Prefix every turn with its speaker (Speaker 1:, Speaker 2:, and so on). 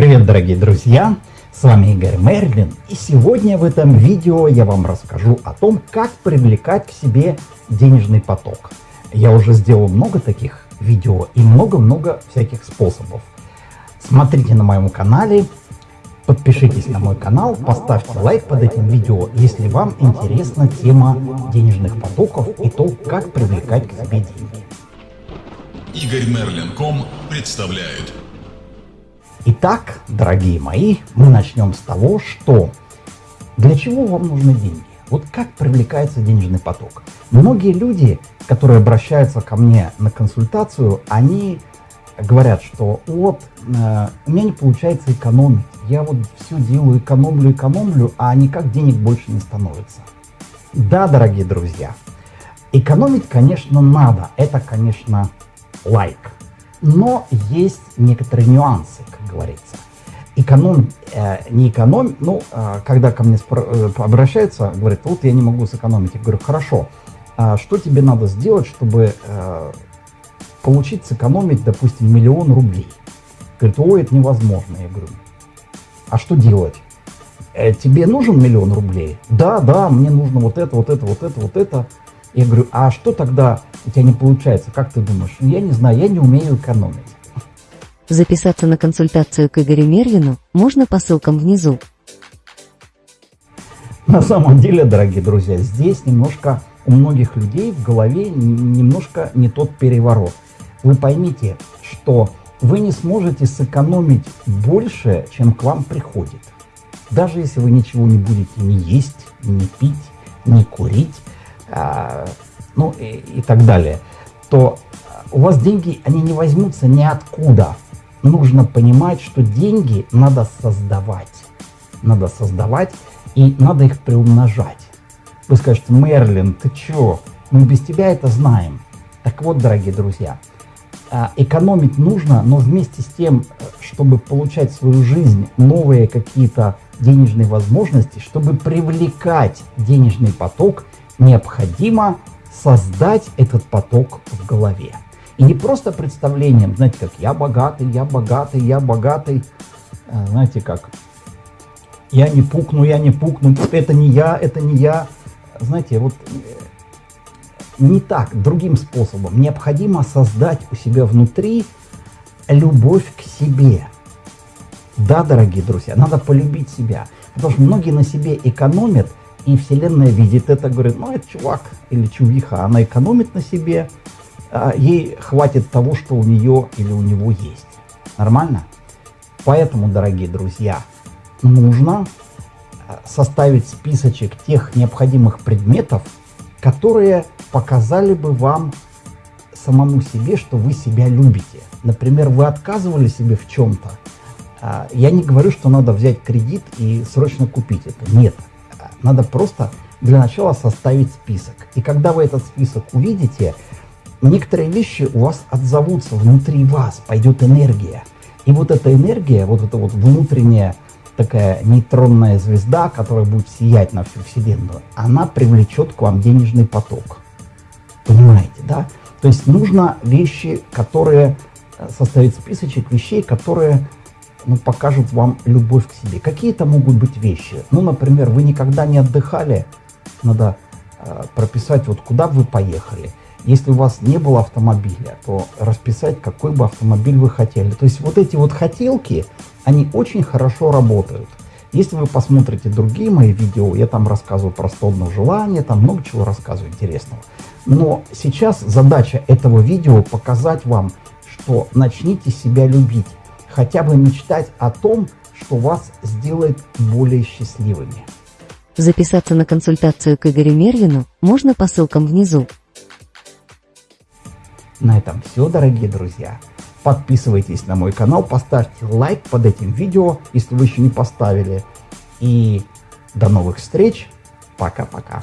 Speaker 1: Привет, дорогие друзья! С вами Игорь Мерлин, и сегодня в этом видео я вам расскажу о том, как привлекать к себе денежный поток. Я уже сделал много таких видео и много-много всяких способов. Смотрите на моем канале, подпишитесь на мой канал, поставьте лайк под этим видео, если вам интересна тема денежных потоков и то, как привлекать к себе деньги.
Speaker 2: Игорь Мерлин.ком представляет
Speaker 1: Итак, дорогие мои, мы начнем с того, что для чего вам нужны деньги? Вот как привлекается денежный поток? Многие люди, которые обращаются ко мне на консультацию, они говорят, что вот э, у меня не получается экономить, я вот все делаю, экономлю, экономлю, а никак денег больше не становится. Да, дорогие друзья, экономить, конечно, надо, это, конечно, лайк. Но есть некоторые нюансы, как говорится. Эконом, э, не экономь, ну, э, когда ко мне э, обращаются, говорят, вот я не могу сэкономить. Я говорю, хорошо, а что тебе надо сделать, чтобы э, получить сэкономить, допустим, миллион рублей? Говорит, ой, это невозможно. Я говорю, а что делать? Э, тебе нужен миллион рублей? Да, да, мне нужно вот это, вот это, вот это, вот это. Я говорю, а что тогда у тебя не получается? Как ты думаешь? «Ну, я не знаю, я не умею экономить.
Speaker 3: Записаться на консультацию к Игорю Мервину можно по ссылкам внизу.
Speaker 1: На самом деле, дорогие друзья, здесь немножко у многих людей в голове немножко не тот переворот. Вы поймите, что вы не сможете сэкономить больше, чем к вам приходит. Даже если вы ничего не будете ни есть, ни пить, ни курить, ну и, и так далее, то у вас деньги, они не возьмутся ниоткуда. Нужно понимать, что деньги надо создавать. Надо создавать и надо их приумножать. Вы скажете, Мерлин, ты чё? Мы без тебя это знаем. Так вот, дорогие друзья, а, экономить нужно, но вместе с тем, чтобы получать в свою жизнь новые какие-то денежные возможности, чтобы привлекать денежный поток, необходимо создать этот поток в голове. И не просто представлением, знаете, как я богатый, я богатый, я богатый, а, знаете, как я не пукну, я не пукну, это не я, это не я. Знаете, вот э, не так, другим способом. Необходимо создать у себя внутри любовь к себе. Да, дорогие друзья, надо полюбить себя. Потому что многие на себе экономят, и Вселенная видит это, говорит, ну, это чувак или чувиха, она экономит на себе, а ей хватит того, что у нее или у него есть. Нормально? Поэтому, дорогие друзья, нужно э, составить списочек тех необходимых предметов, которые показали бы вам самому себе, что вы себя любите. Например, вы отказывали себе в чем-то. А, я не говорю, что надо взять кредит и срочно купить это. Нет. Надо просто для начала составить список. И когда вы этот список увидите, некоторые вещи у вас отзовутся внутри вас, пойдет энергия. И вот эта энергия, вот эта вот внутренняя такая нейтронная звезда, которая будет сиять на всю Вселенную, она привлечет к вам денежный поток. Понимаете, да? То есть нужно вещи, которые, э, составить списочек вещей, которые ну, покажут вам любовь к себе. Какие это могут быть вещи? Ну, например, вы никогда не отдыхали, надо э, прописать, вот куда вы поехали. Если у вас не было автомобиля, то расписать, какой бы автомобиль вы хотели. То есть вот эти вот хотелки, они очень хорошо работают. Если вы посмотрите другие мои видео, я там рассказываю про 101 желание, там много чего рассказываю интересного. Но сейчас задача этого видео показать вам, что начните себя любить хотя бы мечтать о том, что вас сделает более счастливыми.
Speaker 3: Записаться на консультацию к Игорю Мервину можно по ссылкам внизу.
Speaker 1: На этом все, дорогие друзья. Подписывайтесь на мой канал, поставьте лайк под этим видео, если вы еще не поставили. И до новых встреч. Пока-пока.